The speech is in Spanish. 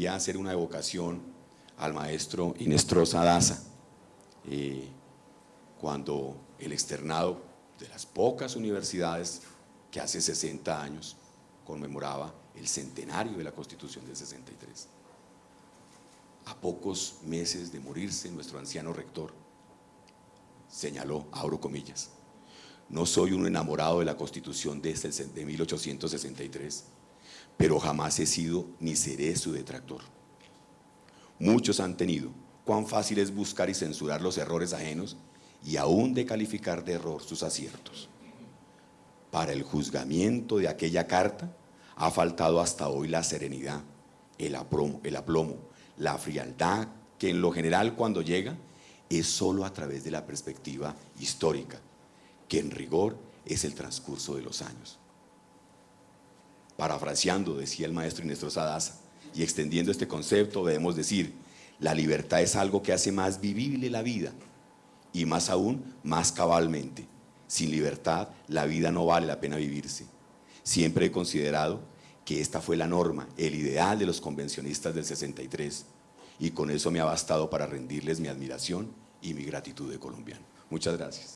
quería hacer una evocación al maestro Inestrosa Daza, eh, cuando el externado de las pocas universidades que hace 60 años conmemoraba el centenario de la Constitución del 63. A pocos meses de morirse, nuestro anciano rector señaló, abro comillas, no soy un enamorado de la Constitución de, este, de 1863, pero jamás he sido ni seré su detractor. Muchos han tenido cuán fácil es buscar y censurar los errores ajenos y aún de calificar de error sus aciertos. Para el juzgamiento de aquella carta ha faltado hasta hoy la serenidad, el aplomo, el aplomo, la frialdad que en lo general cuando llega es solo a través de la perspectiva histórica, que en rigor es el transcurso de los años. Parafraseando, decía el maestro Inés Sadaza, y extendiendo este concepto debemos decir, la libertad es algo que hace más vivible la vida y más aún, más cabalmente. Sin libertad, la vida no vale la pena vivirse. Siempre he considerado que esta fue la norma, el ideal de los convencionistas del 63 y con eso me ha bastado para rendirles mi admiración y mi gratitud de colombiano. Muchas gracias.